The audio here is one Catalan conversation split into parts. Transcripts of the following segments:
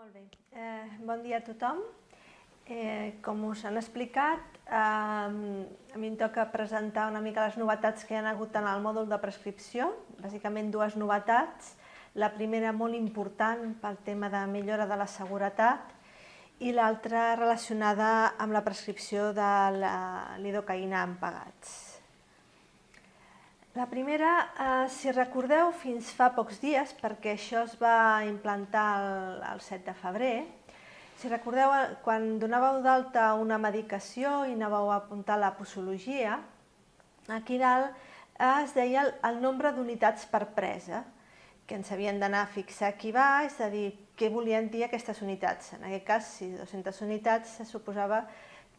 Molt bé. Eh, bon dia a tothom. Eh, com us han explicat, eh, a mi em toca presentar una mica les novetats que hi ha hagut en el mòdul de prescripció, bàsicament dues novetats. La primera molt important pel tema de millora de la seguretat i l'altra relacionada amb la prescripció de l'idocaïna en pagats. La primera, eh, si recordeu, fins fa pocs dies, perquè això es va implantar el, el 7 de febrer, si recordeu, eh, quan donàveu d'alta una medicació i anàveu a apuntar la posologia, aquí dalt eh, es deia el, el nombre d'unitats per presa, que ens havien d'anar a fixar aquí baix, és a dir, què volien dir aquestes unitats. En aquest cas, si 200 unitats, se suposava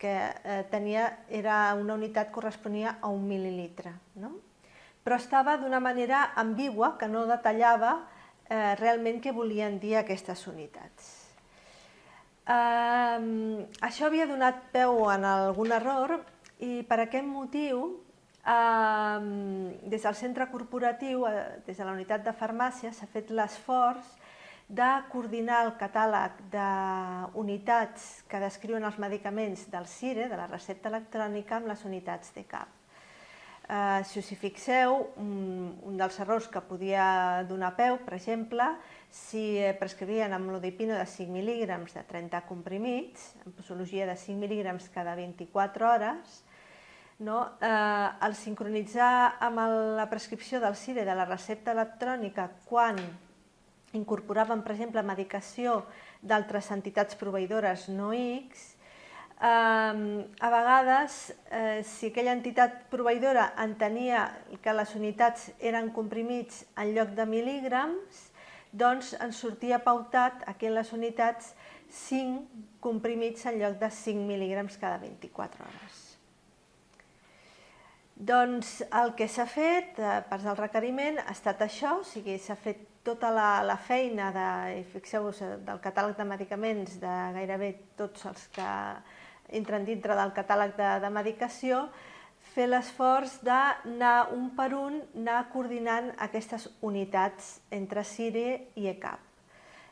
que eh, tenia, era una unitat corresponia a un mil·lilitre. No? Però estava d'una manera ambigua, que no detallava eh, realment què volien dir aquestes unitats. Uh, això havia donat peu en algun error i per aquest motiu, uh, des del centre corporatiu, uh, des de la unitat de farmàcia, s'ha fet l'esforç de coordinar el catàleg d'unitats que descriuen els medicaments del CIRE, de la recepta electrònica, amb les unitats de CAP. Uh, si us hi fixeu, un, un dels errors que podia donar peu, per exemple, si prescrivien amlodipino de 5 mil·lígrams de 30 comprimits, en posologia de 5 mil·lígrams cada 24 hores, no? eh, el sincronitzar amb el, la prescripció del CIRE de la recepta electrònica quan incorporaven, per exemple, medicació d'altres entitats proveïdores no X, a vegades, eh, si aquella entitat proveïdora entenia que les unitats eren comprimits en lloc de mil·lígrams, doncs ens sortia pautat aquí en les unitats 5 comprimits en lloc de 5 mil·lígrams cada 24 hores. Doncs el que s'ha fet, eh, per del requeriment, ha estat això, o sigui, s'ha fet tota la, la feina de, fixeu-vos, eh, del catàleg de medicaments de gairebé tots els que entren dintre del catàleg de, de medicació, fer l'esforç d'anar un per un, anar coordinant aquestes unitats entre CIRE i ECAP.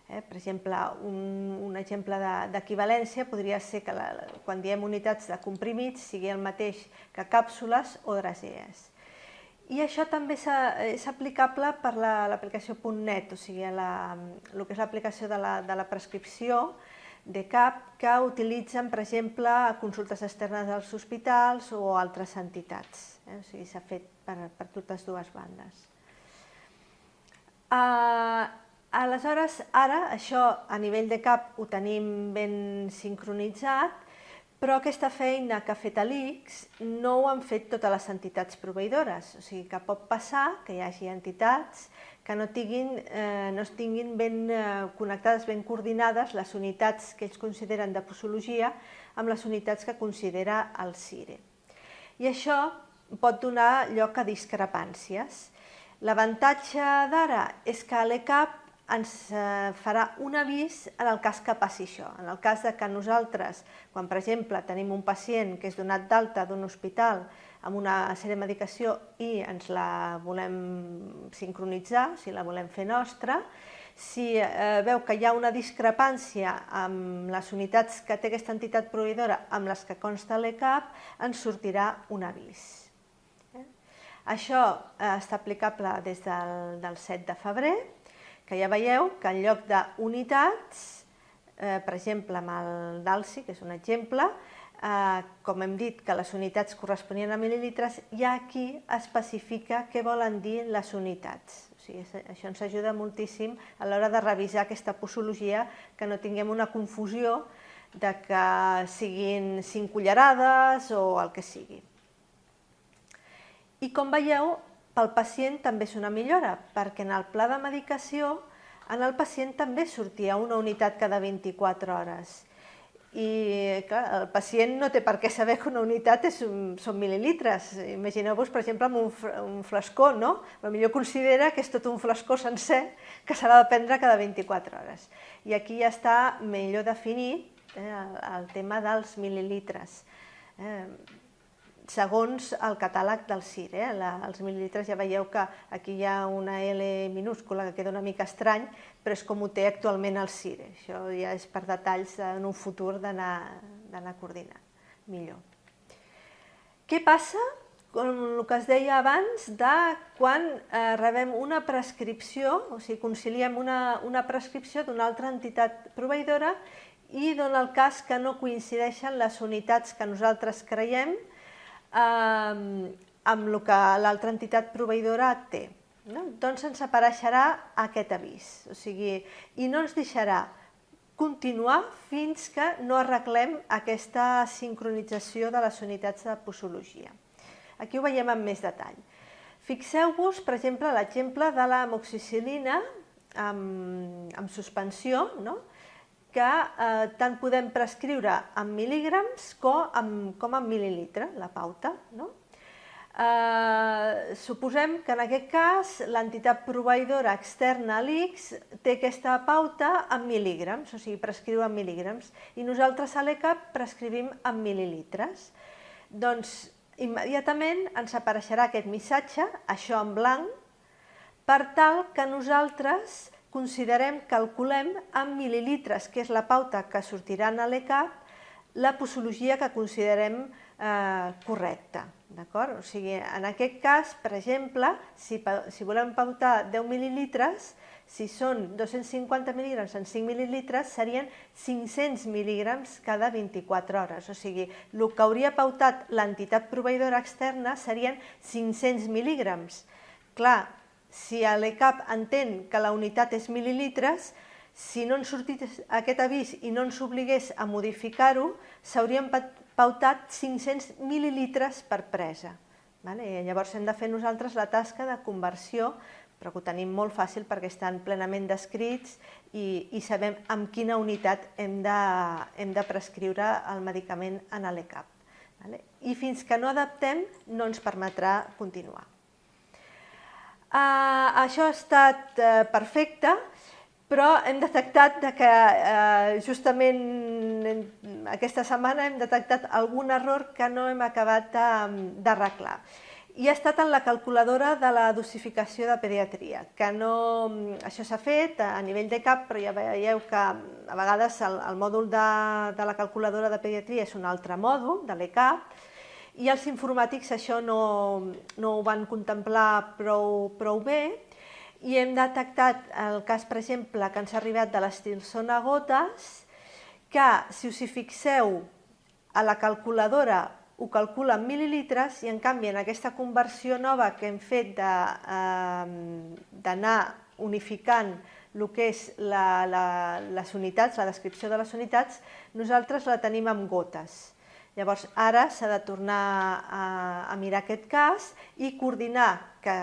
Eh, per exemple, un, un exemple d'equivalència de, podria ser que la, quan diem unitats de comprimits sigui el mateix que càpsules o drasees. I això també és aplicable per l'aplicació la, .net, o sigui, la, el que és l'aplicació de, la, de la prescripció, de CAP que utilitzen, per exemple, consultes externes dels hospitals o altres entitats. Eh? O sigui, s'ha fet per, per totes dues bandes. Uh, aleshores, ara, això a nivell de CAP ho tenim ben sincronitzat, però aquesta feina que ha fet l'ICS no ho han fet totes les entitats proveïdores, o sigui que pot passar que hi hagi entitats que no, tinguin, eh, no estiguin ben eh, connectades, ben coordinades les unitats que ells consideren de posologia amb les unitats que considera el CIRE. I això pot donar lloc a discrepàncies. L'avantatge d'ara és que l'ECAP ens eh, farà un avís en el cas que passi això. En el cas de que nosaltres, quan per exemple tenim un pacient que és donat d'alta d'un hospital amb una sèrie de medicació i ens la volem sincronitzar, si la volem fer nostra, si eh, veu que hi ha una discrepància amb les unitats que té aquesta entitat proveïdora amb les que consta l'ECAP, ens sortirà un avís. Eh? Això eh, està aplicable des del, del 7 de febrer, que ja veieu que en lloc d'unitats, eh, per exemple amb el DALSI, que és un exemple, eh, com hem dit que les unitats corresponien a mil·lilitres, ja aquí especifica què volen dir les unitats. O sigui, això ens ajuda moltíssim a l'hora de revisar aquesta posologia, que no tinguem una confusió de que siguin cinc cullerades o el que sigui. I com veieu, pel pacient també és una millora, perquè en el pla de medicació en el pacient també sortia una unitat cada 24 hores i clar, el pacient no té per què saber que una unitat és, són mil·lilitres. Imagineu-vos, per exemple, amb un, un flascó, no? Potser considera que és tot un flascó sencer que s'ha de prendre cada 24 hores. I aquí ja està millor definit eh, el, el tema dels mil·lilitres. Eh, segons el catàleg del CIR. Eh? La, els mil·lilitres ja veieu que aquí hi ha una L minúscula que queda una mica estrany, però és com ho té actualment el CIR. Això ja és per detalls en un futur d'anar coordinant millor. Què passa, com el que es deia abans, de quan eh, rebem una prescripció, o sigui, conciliem una, una prescripció d'una altra entitat proveïdora i dona el cas que no coincideixen les unitats que nosaltres creiem eh, amb el que l'altra entitat proveïdora té. No? Doncs ens apareixerà aquest avís, o sigui, i no ens deixarà continuar fins que no arreglem aquesta sincronització de les unitats de posologia. Aquí ho veiem amb més detall. Fixeu-vos, per exemple, l'exemple de la moxicilina amb, amb suspensió, no? Que eh, tant podem prescriure en mil·lígrams com en, com en mil·lilitre, la pauta. No? Eh, suposem que en aquest cas l'entitat proveïdora externa a l'ICS té aquesta pauta en mil·lígrams, o sigui, prescriu en mil·lígrams, i nosaltres a l'ECAP prescrivim en mil·lilitres. Doncs immediatament ens apareixerà aquest missatge, això en blanc, per tal que nosaltres considerem, calculem en mil·lilitres, que és la pauta que sortirà a l'ECAP, la posologia que considerem eh, correcta. O sigui, en aquest cas, per exemple, si, si volem pautar 10 mil·lilitres, si són 250 mil·lígrams en 5 mil·lilitres, serien 500 mil·lígrams cada 24 hores. O sigui, el que hauria pautat l'entitat proveïdora externa serien 500 mil·lígrams. Clar, si l'ECAP entén que la unitat és mil·lilitres, si no ens sortís aquest avís i no ens obligués a modificar-ho, s'haurien pautat 500 mil·lilitres per presa. Vale? I llavors hem de fer nosaltres la tasca de conversió, però que ho tenim molt fàcil perquè estan plenament descrits i, i sabem amb quina unitat hem de, hem de prescriure el medicament en l'ECAP. Vale? I fins que no adaptem no ens permetrà continuar. Uh, això ha estat uh, perfecte, però hem detectat de que uh, justament aquesta setmana hem detectat algun error que no hem acabat d'arreglar. I ha estat en la calculadora de la dosificació de pediatria, que no, això s'ha fet a nivell de CAP, però ja veieu que a vegades el, el mòdul de, de la calculadora de pediatria és un altre mòdul, de l'ECAP, i els informàtics això no, no ho van contemplar prou, prou bé i hem detectat el cas, per exemple, que ens ha arribat de l'estil a gotes, que si us hi fixeu a la calculadora ho calcula en mil·lilitres i en canvi en aquesta conversió nova que hem fet d'anar eh, unificant el que és la, la, les unitats, la descripció de les unitats, nosaltres la tenim amb gotes. Llavors, ara s'ha de tornar a, a mirar aquest cas i coordinar que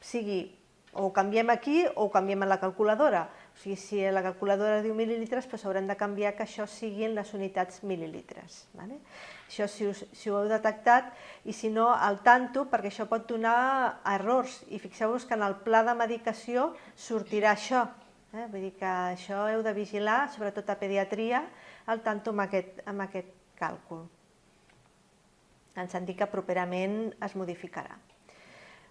sigui o canviem aquí o canviem en la calculadora. O sigui, si la calculadora diu mil·lilitres, doncs haurem de canviar que això siguin les unitats mil·lilitres. Vale? Això si, us, si ho heu detectat i si no, al tanto, perquè això pot donar errors. I fixeu-vos que en el pla de medicació sortirà això. Eh? Vull dir que això heu de vigilar, sobretot a pediatria, al tanto amb aquest, amb aquest càlcul. En sentit que properament es modificarà.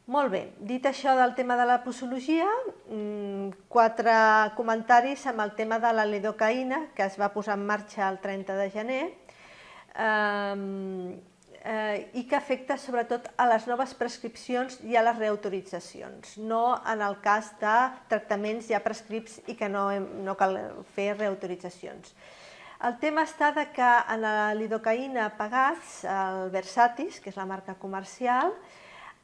Molt bé, dit això del tema de la posologia, mm, quatre comentaris amb el tema de la lidocaïna, que es va posar en marxa el 30 de gener, eh, eh, i que afecta sobretot a les noves prescripcions i a les reautoritzacions, no en el cas de tractaments ja prescrits i que no, no cal fer reautoritzacions. El tema està de que en la lidocaïna pagats, el Versatis, que és la marca comercial,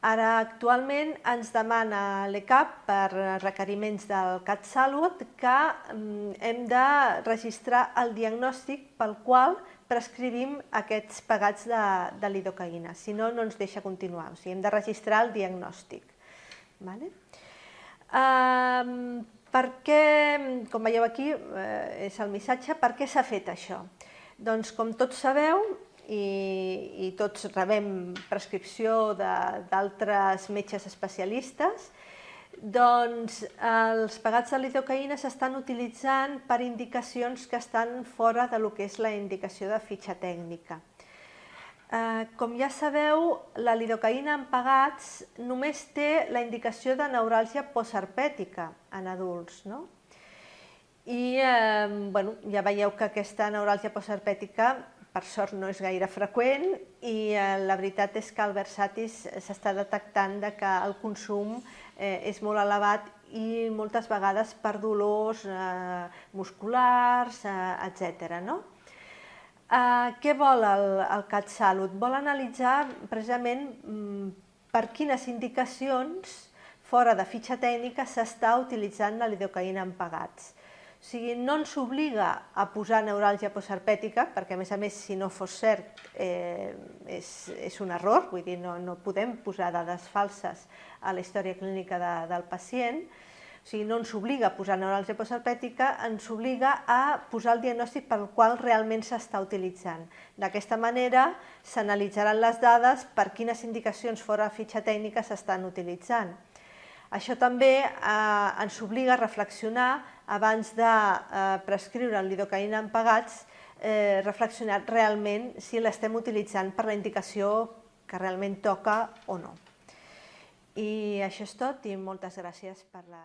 ara actualment ens demana l'ECAP per requeriments del CatSalut que mm, hem de registrar el diagnòstic pel qual prescrivim aquests pagats de, de lidocaïna, si no, no ens deixa continuar, o sigui, hem de registrar el diagnòstic. Vale? Um, per què, com veieu aquí, eh, és el missatge, per què s'ha fet això? Doncs com tots sabeu, i, i tots rebem prescripció d'altres metges especialistes, doncs els pagats de lidocaïna s'estan utilitzant per indicacions que estan fora de lo que és la indicació de fitxa tècnica. Eh, com ja sabeu, la lidocaïna en pagats només té la indicació de neuràlgia postherpètica en adults, no? I eh, bueno, ja veieu que aquesta neuràlgia postherpètica per sort no és gaire freqüent i eh, la veritat és que el Versatis s'està detectant de que el consum eh, és molt elevat i moltes vegades per dolors eh, musculars, eh, etc. No? Uh, què vol el, el CatSalut? Vol analitzar precisament mm, per quines indicacions fora de fitxa tècnica s'està utilitzant la lidocaïna en pagats. O sigui, no ens obliga a posar neuràlgia postherpètica, perquè a més a més, si no fos cert, eh, és, és un error, vull dir, no, no podem posar dades falses a la història clínica de, del pacient, o sigui, no ens obliga a posar neuràlgia postherpètica, ens obliga a posar el diagnòstic pel qual realment s'està utilitzant. D'aquesta manera s'analitzaran les dades per quines indicacions fora de fitxa tècnica s'estan utilitzant. Això també eh, ens obliga a reflexionar abans de eh, prescriure lidocaïna en pagats, eh, reflexionar realment si l'estem utilitzant per la indicació que realment toca o no. I això és tot i moltes gràcies per la